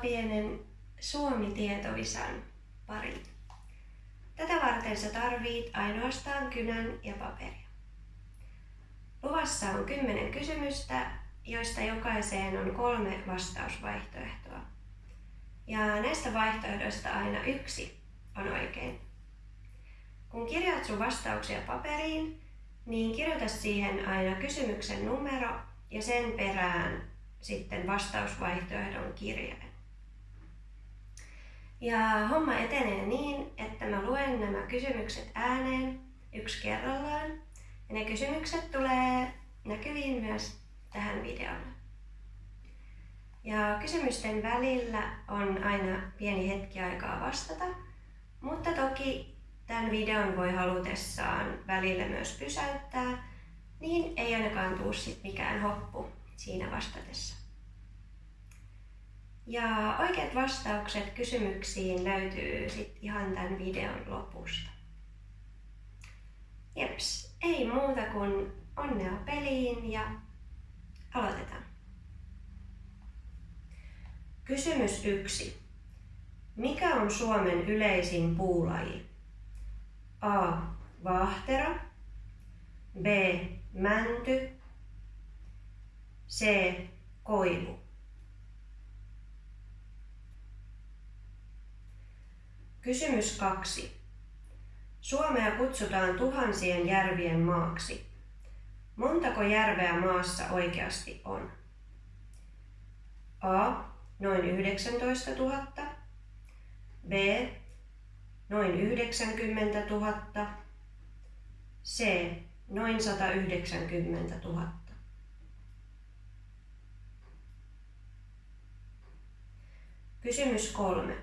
pienen Suomi-tietovisan pariin. Tätä varten sä tarvit ainoastaan kynän ja paperia. Luvassa on kymmenen kysymystä, joista jokaiseen on kolme vastausvaihtoehtoa. Ja näistä vaihtoehdoista aina yksi on oikein. Kun kirjaat sun vastauksia paperiin, niin kirjoita siihen aina kysymyksen numero ja sen perään sitten vastausvaihtoehdon kirjain. Ja homma etenee niin, että mä luen nämä kysymykset ääneen yksi kerrallaan. Ja ne kysymykset tulee näkyviin myös tähän videolle. Ja kysymysten välillä on aina pieni hetki aikaa vastata, mutta toki tämän videon voi halutessaan välillä myös pysäyttää, niin ei ainakaan tuu sit mikään hoppu siinä vastatessa. Ja oikeat vastaukset kysymyksiin löytyy sitten ihan tämän videon lopusta. Jeps, ei muuta kuin onnea peliin ja aloitetaan. Kysymys 1. Mikä on Suomen yleisin puulaji? A. Vaahtera. B. Mänty. C. Koivu. Kysymys 2. Suomea kutsutaan tuhansien järvien maaksi. Montako järveä maassa oikeasti on? A. Noin 19 000. B. Noin 90 000. C. Noin 190 000. Kysymys kolme.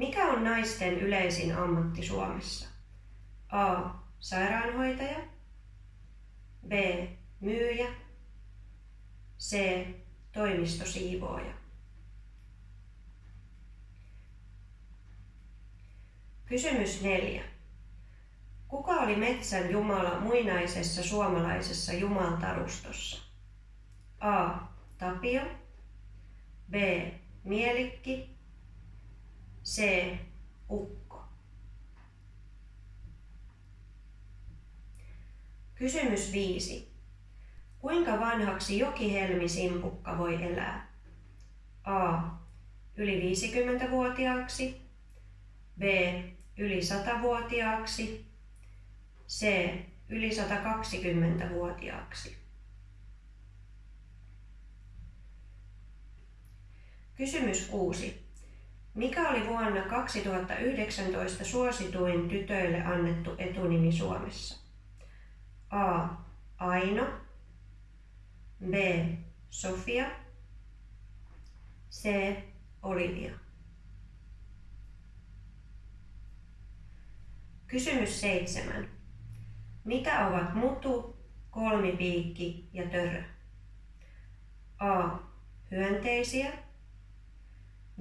Mikä on naisten yleisin ammatti Suomessa? A. Sairaanhoitaja. B. Myyjä. C. Toimistosiivooja. Kysymys neljä. Kuka oli metsän jumala muinaisessa suomalaisessa jumaltarustossa? A. Tapio. B. Mielikki. C. Ukko. Kysymys 5. Kuinka vanhaksi jokihelmisimpukka voi elää? A. Yli 50-vuotiaaksi. B. Yli 100-vuotiaaksi. C. Yli 120-vuotiaaksi. Kysymys 6. Mikä oli vuonna 2019 suosituin tytöille annettu etunimi Suomessa? A. Aino. B. Sofia. C. Olivia. Kysymys 7. Mitä ovat mutu, kolmipiikki ja törö? A. Hyönteisiä.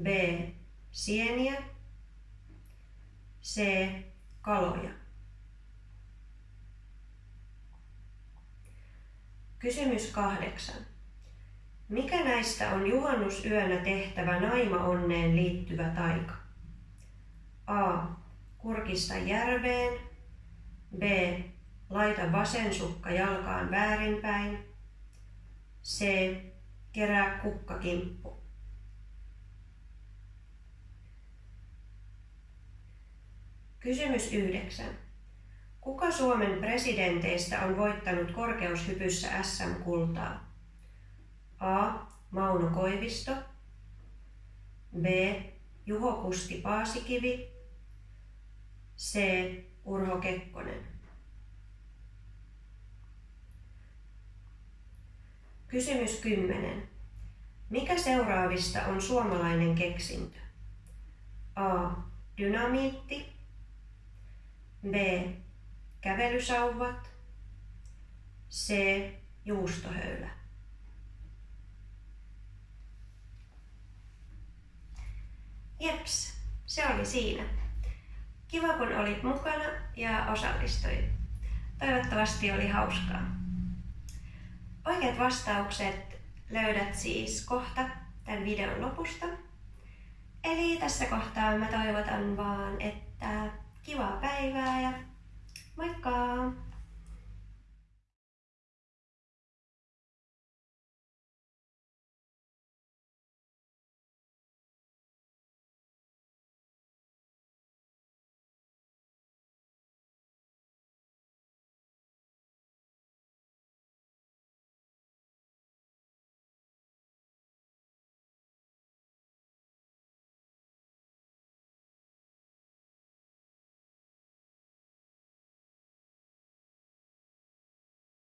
B sieniä, C. Kaloja. Kysymys kahdeksan. Mikä näistä on juhannusyönä tehtävä naima-onneen liittyvä taika? A. Kurkista järveen. B. Laita vasen sukka jalkaan väärinpäin. C. Kerää kukkakimppu. Kysymys 9. Kuka Suomen presidenteistä on voittanut korkeushypyssä SM-kultaa? A. Mauno Koivisto. B. Juho Kusti Paasikivi. C. Urho Kekkonen. Kysymys 10. Mikä seuraavista on suomalainen keksintö? A. Dynamiitti. B. Kävelysauvat. C. Juustohöylä. Jeps, se oli siinä. Kiva kun olit mukana ja osallistuit. Toivottavasti oli hauskaa. Oikeat vastaukset löydät siis kohta tämän videon lopusta. Eli tässä kohtaa mä toivotan vaan, että Kivaa päivää ja moikka!